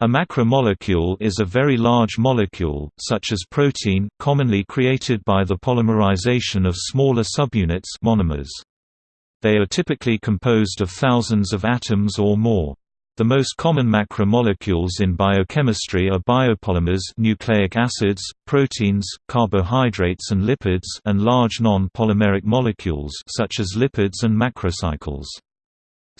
A macromolecule is a very large molecule, such as protein, commonly created by the polymerization of smaller subunits monomers. They are typically composed of thousands of atoms or more. The most common macromolecules in biochemistry are biopolymers nucleic acids, proteins, carbohydrates and lipids and large non-polymeric molecules such as lipids and macrocycles.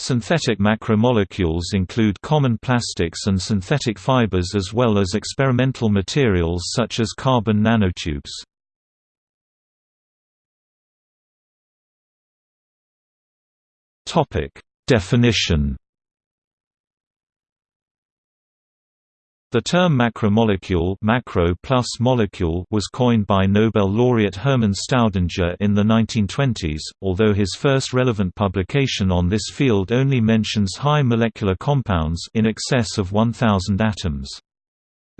Synthetic macromolecules include common plastics and synthetic fibers as well as experimental materials such as carbon nanotubes. Definition The term macromolecule macro plus molecule was coined by Nobel laureate Hermann Staudinger in the 1920s, although his first relevant publication on this field only mentions high molecular compounds in excess of 1000 atoms.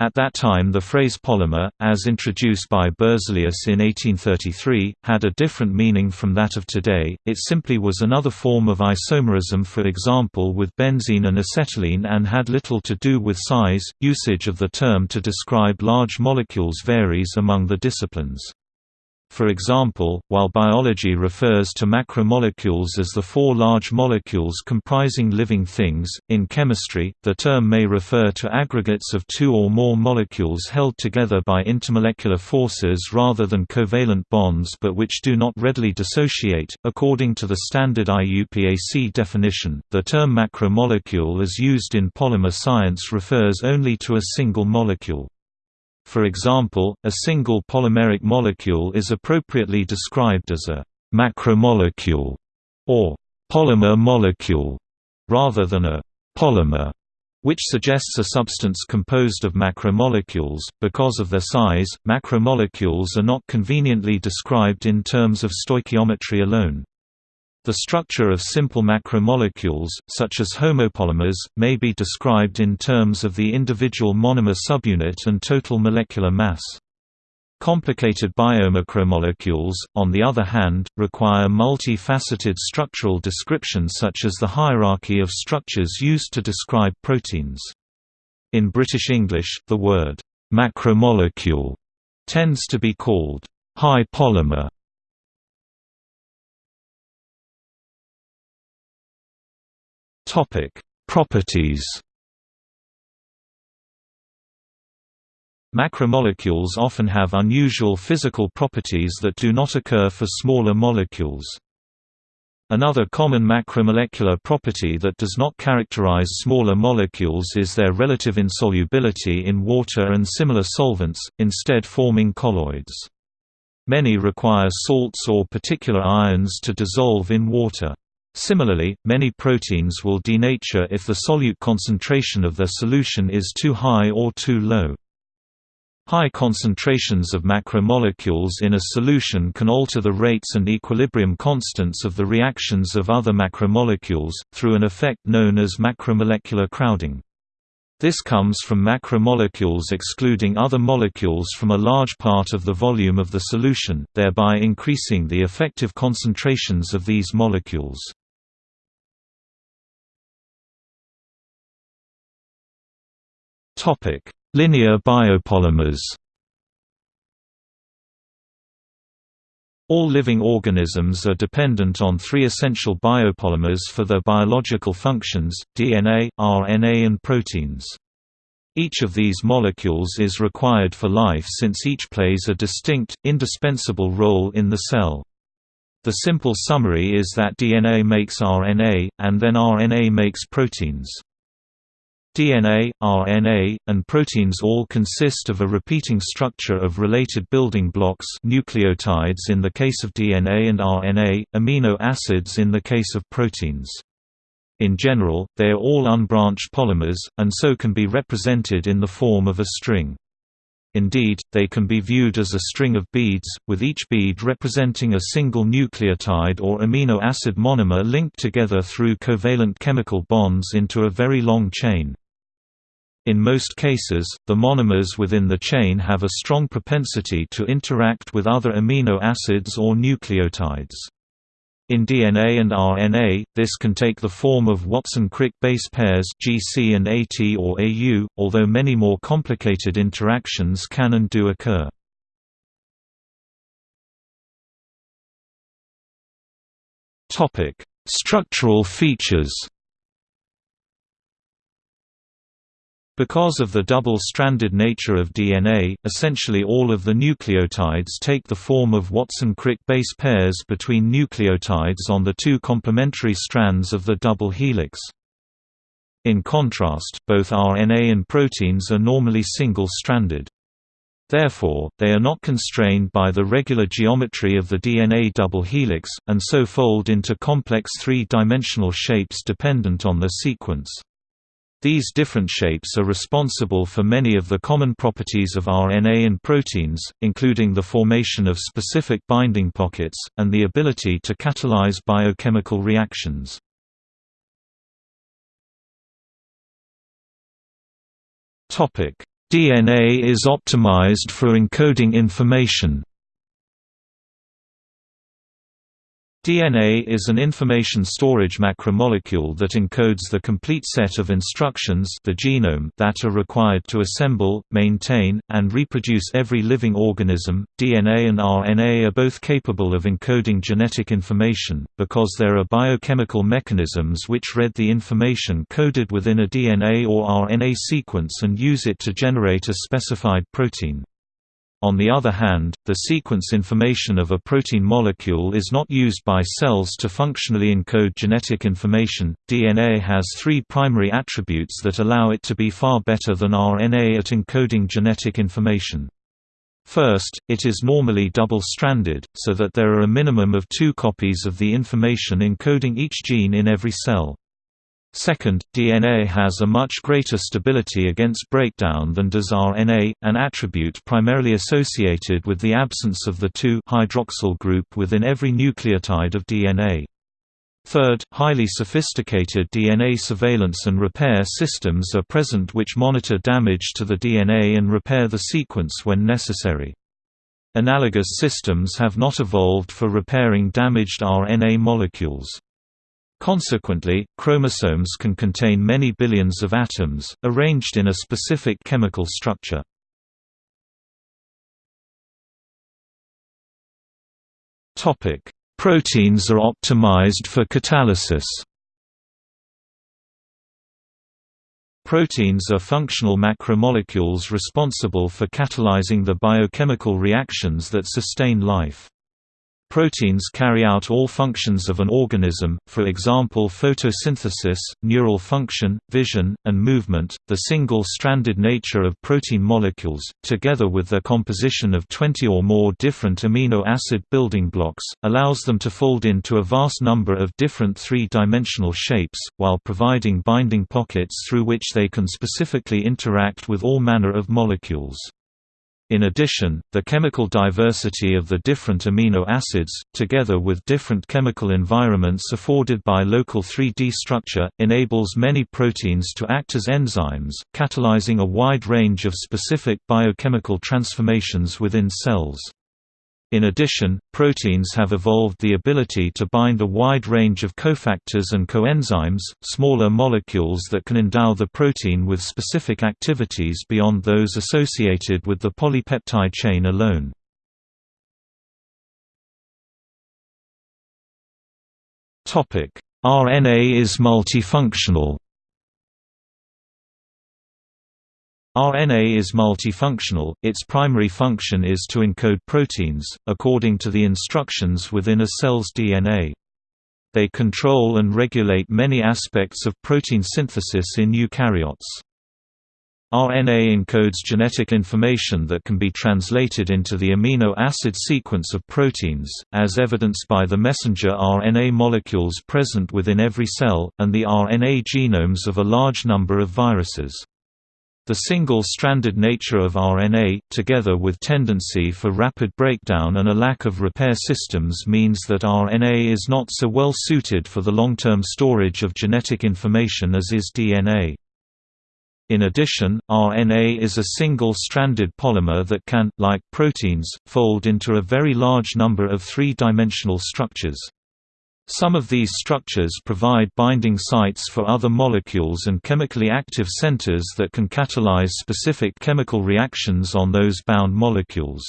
At that time the phrase polymer, as introduced by Berzelius in 1833, had a different meaning from that of today, it simply was another form of isomerism for example with benzene and acetylene and had little to do with size. Usage of the term to describe large molecules varies among the disciplines. For example, while biology refers to macromolecules as the four large molecules comprising living things, in chemistry, the term may refer to aggregates of two or more molecules held together by intermolecular forces rather than covalent bonds but which do not readily dissociate. According to the standard IUPAC definition, the term macromolecule as used in polymer science refers only to a single molecule. For example, a single polymeric molecule is appropriately described as a macromolecule or polymer molecule rather than a polymer which suggests a substance composed of macromolecules. Because of their size, macromolecules are not conveniently described in terms of stoichiometry alone. The structure of simple macromolecules, such as homopolymers, may be described in terms of the individual monomer subunit and total molecular mass. Complicated biomacromolecules, on the other hand, require multi-faceted structural description such as the hierarchy of structures used to describe proteins. In British English, the word «macromolecule» tends to be called «high polymer» Topic: Properties. Macromolecules often have unusual physical properties that do not occur for smaller molecules. Another common macromolecular property that does not characterize smaller molecules is their relative insolubility in water and similar solvents, instead forming colloids. Many require salts or particular ions to dissolve in water. Similarly, many proteins will denature if the solute concentration of their solution is too high or too low. High concentrations of macromolecules in a solution can alter the rates and equilibrium constants of the reactions of other macromolecules, through an effect known as macromolecular crowding. This comes from macromolecules excluding other molecules from a large part of the volume of the solution, thereby increasing the effective concentrations of these molecules. Topic: Linear biopolymers. All living organisms are dependent on three essential biopolymers for their biological functions, DNA, RNA and proteins. Each of these molecules is required for life since each plays a distinct, indispensable role in the cell. The simple summary is that DNA makes RNA, and then RNA makes proteins. DNA, RNA, and proteins all consist of a repeating structure of related building blocks nucleotides in the case of DNA and RNA, amino acids in the case of proteins. In general, they are all unbranched polymers, and so can be represented in the form of a string. Indeed, they can be viewed as a string of beads, with each bead representing a single nucleotide or amino acid monomer linked together through covalent chemical bonds into a very long chain. In most cases, the monomers within the chain have a strong propensity to interact with other amino acids or nucleotides. In DNA and RNA, this can take the form of Watson-Crick base pairs GC and AT or AU, although many more complicated interactions can and do occur. Structural features Because of the double-stranded nature of DNA, essentially all of the nucleotides take the form of Watson-Crick base pairs between nucleotides on the two complementary strands of the double helix. In contrast, both RNA and proteins are normally single-stranded. Therefore, they are not constrained by the regular geometry of the DNA double helix, and so fold into complex three-dimensional shapes dependent on the sequence. These different shapes are responsible for many of the common properties of RNA and proteins, including the formation of specific binding pockets, and the ability to catalyze biochemical reactions. DNA is optimized for encoding information DNA is an information storage macromolecule that encodes the complete set of instructions the genome that are required to assemble, maintain, and reproduce every living organism. DNA and RNA are both capable of encoding genetic information, because there are biochemical mechanisms which read the information coded within a DNA or RNA sequence and use it to generate a specified protein. On the other hand, the sequence information of a protein molecule is not used by cells to functionally encode genetic information. DNA has three primary attributes that allow it to be far better than RNA at encoding genetic information. First, it is normally double-stranded, so that there are a minimum of two copies of the information encoding each gene in every cell. Second, DNA has a much greater stability against breakdown than does RNA, an attribute primarily associated with the absence of the 2-hydroxyl group within every nucleotide of DNA. Third, highly sophisticated DNA surveillance and repair systems are present which monitor damage to the DNA and repair the sequence when necessary. Analogous systems have not evolved for repairing damaged RNA molecules. Consequently, chromosomes can contain many billions of atoms, arranged in a specific chemical structure. Proteins are optimized for catalysis Proteins are functional macromolecules responsible for catalyzing the biochemical reactions that sustain life. Proteins carry out all functions of an organism, for example photosynthesis, neural function, vision, and movement. The single stranded nature of protein molecules, together with their composition of 20 or more different amino acid building blocks, allows them to fold into a vast number of different three dimensional shapes, while providing binding pockets through which they can specifically interact with all manner of molecules. In addition, the chemical diversity of the different amino acids, together with different chemical environments afforded by local 3D structure, enables many proteins to act as enzymes, catalyzing a wide range of specific biochemical transformations within cells. In addition, proteins have evolved the ability to bind a wide range of cofactors and coenzymes, smaller molecules that can endow the protein with specific activities beyond those associated with the polypeptide chain alone. RNA is multifunctional RNA is multifunctional, its primary function is to encode proteins, according to the instructions within a cell's DNA. They control and regulate many aspects of protein synthesis in eukaryotes. RNA encodes genetic information that can be translated into the amino acid sequence of proteins, as evidenced by the messenger RNA molecules present within every cell, and the RNA genomes of a large number of viruses. The single-stranded nature of RNA, together with tendency for rapid breakdown and a lack of repair systems means that RNA is not so well suited for the long-term storage of genetic information as is DNA. In addition, RNA is a single-stranded polymer that can, like proteins, fold into a very large number of three-dimensional structures. Some of these structures provide binding sites for other molecules and chemically active centers that can catalyze specific chemical reactions on those bound molecules.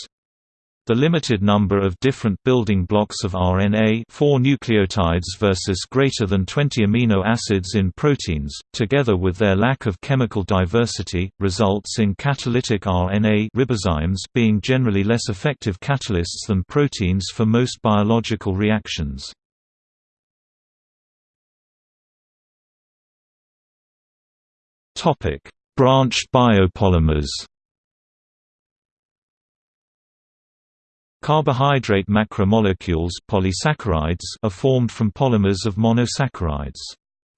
The limited number of different building blocks of RNA 4 nucleotides versus greater than 20 amino acids in proteins, together with their lack of chemical diversity, results in catalytic RNA ribozymes being generally less effective catalysts than proteins for most biological reactions. Branched biopolymers Carbohydrate macromolecules polysaccharides are formed from polymers of monosaccharides.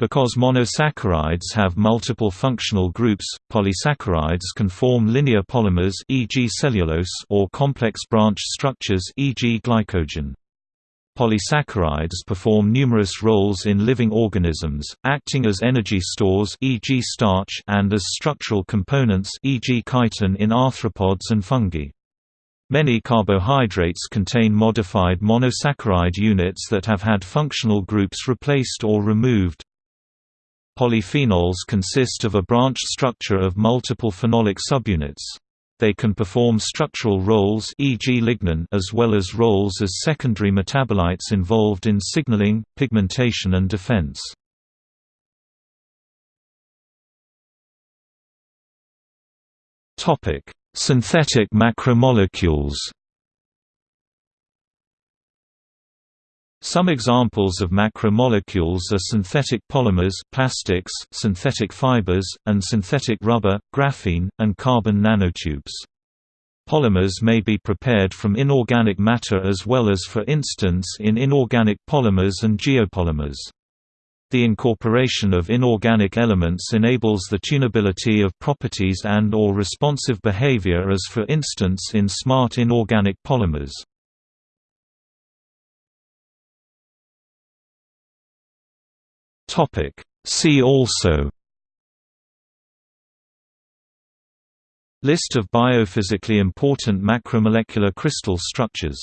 Because monosaccharides have multiple functional groups, polysaccharides can form linear polymers e.g. cellulose or complex branch structures e.g. glycogen. Polysaccharides perform numerous roles in living organisms, acting as energy stores e.g. starch and as structural components e.g. chitin in arthropods and fungi. Many carbohydrates contain modified monosaccharide units that have had functional groups replaced or removed. Polyphenols consist of a branched structure of multiple phenolic subunits. They can perform structural roles e.g. lignin as well as roles as secondary metabolites involved in signaling, pigmentation and defense. Synthetic macromolecules Some examples of macromolecules are synthetic polymers plastics, synthetic fibers, and synthetic rubber, graphene, and carbon nanotubes. Polymers may be prepared from inorganic matter as well as for instance in inorganic polymers and geopolymers. The incorporation of inorganic elements enables the tunability of properties and or responsive behavior as for instance in smart inorganic polymers. See also List of biophysically important macromolecular crystal structures